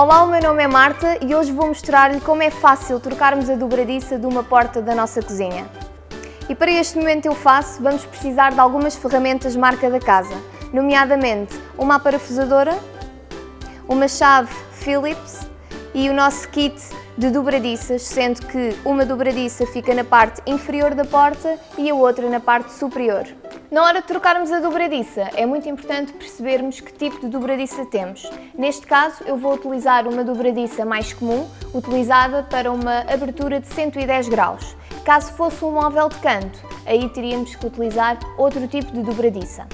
Olá, o meu nome é Marta e hoje vou mostrar-lhe como é fácil trocarmos a dobradiça de uma porta da nossa cozinha. E para este momento eu faço, vamos precisar de algumas ferramentas marca da casa, nomeadamente uma parafusadora, uma chave Phillips e o nosso kit de dobradiças, sendo que uma dobradiça fica na parte inferior da porta e a outra na parte superior. Na hora de trocarmos a dobradiça, é muito importante percebermos que tipo de dobradiça temos. Neste caso, eu vou utilizar uma dobradiça mais comum, utilizada para uma abertura de 110 graus. Caso fosse um móvel de canto, aí teríamos que utilizar outro tipo de dobradiça.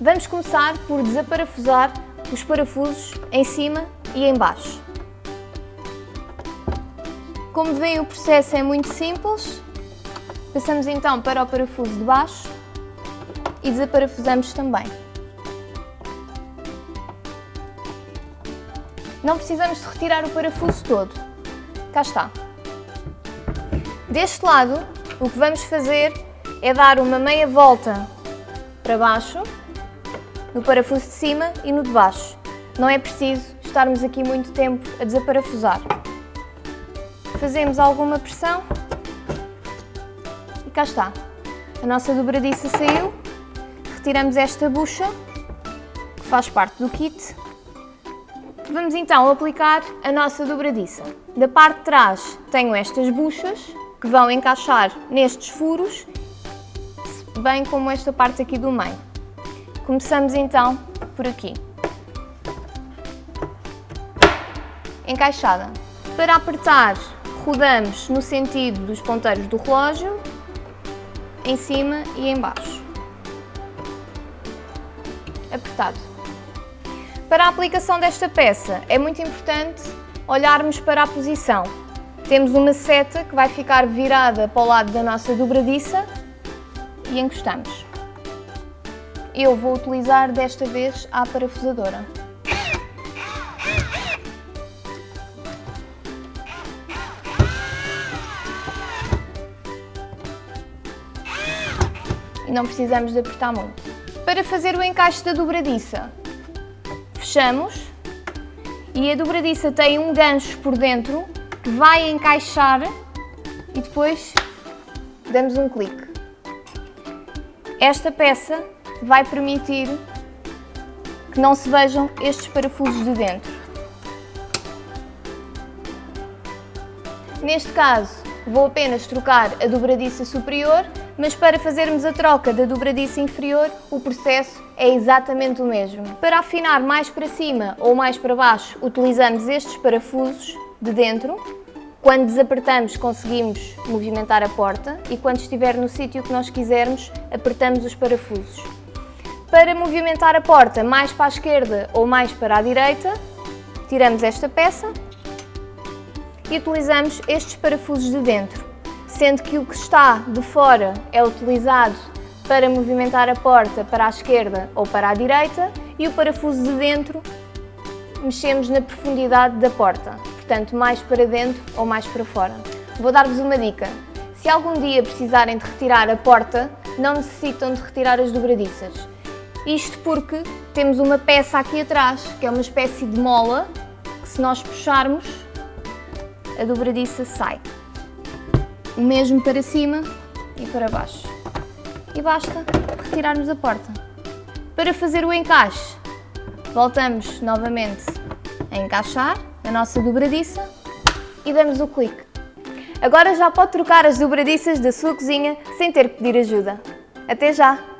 Vamos começar por desaparafusar os parafusos em cima e em baixo. Como veem, o processo é muito simples. Passamos então para o parafuso de baixo e desaparafusamos também. Não precisamos de retirar o parafuso todo. Cá está. Deste lado, o que vamos fazer é dar uma meia volta para baixo, no parafuso de cima e no de baixo. Não é preciso estarmos aqui muito tempo a desaparafusar. Fazemos alguma pressão e cá está. A nossa dobradiça saiu retiramos esta bucha, que faz parte do kit. Vamos então aplicar a nossa dobradiça. Da parte de trás tenho estas buchas, que vão encaixar nestes furos, bem como esta parte aqui do meio. Começamos então por aqui. Encaixada. Para apertar, rodamos no sentido dos ponteiros do relógio, em cima e em baixo Para a aplicação desta peça é muito importante olharmos para a posição. Temos uma seta que vai ficar virada para o lado da nossa dobradiça e encostamos. Eu vou utilizar desta vez a parafusadora. E não precisamos de apertar muito. Para fazer o encaixe da dobradiça, fechamos e a dobradiça tem um gancho por dentro que vai encaixar e depois damos um clique. Esta peça vai permitir que não se vejam estes parafusos de dentro. Neste caso, vou apenas trocar a dobradiça superior mas para fazermos a troca da dobradiça inferior, o processo é exatamente o mesmo. Para afinar mais para cima ou mais para baixo, utilizamos estes parafusos de dentro. Quando desapertamos, conseguimos movimentar a porta e quando estiver no sítio que nós quisermos, apertamos os parafusos. Para movimentar a porta mais para a esquerda ou mais para a direita, tiramos esta peça e utilizamos estes parafusos de dentro sendo que o que está de fora é utilizado para movimentar a porta para a esquerda ou para a direita e o parafuso de dentro mexemos na profundidade da porta, portanto mais para dentro ou mais para fora. Vou dar-vos uma dica. Se algum dia precisarem de retirar a porta, não necessitam de retirar as dobradiças. Isto porque temos uma peça aqui atrás, que é uma espécie de mola, que se nós puxarmos, a dobradiça sai o mesmo para cima e para baixo. E basta retirarmos a porta. Para fazer o encaixe, voltamos novamente a encaixar a nossa dobradiça e damos o clique. Agora já pode trocar as dobradiças da sua cozinha sem ter que pedir ajuda. Até já!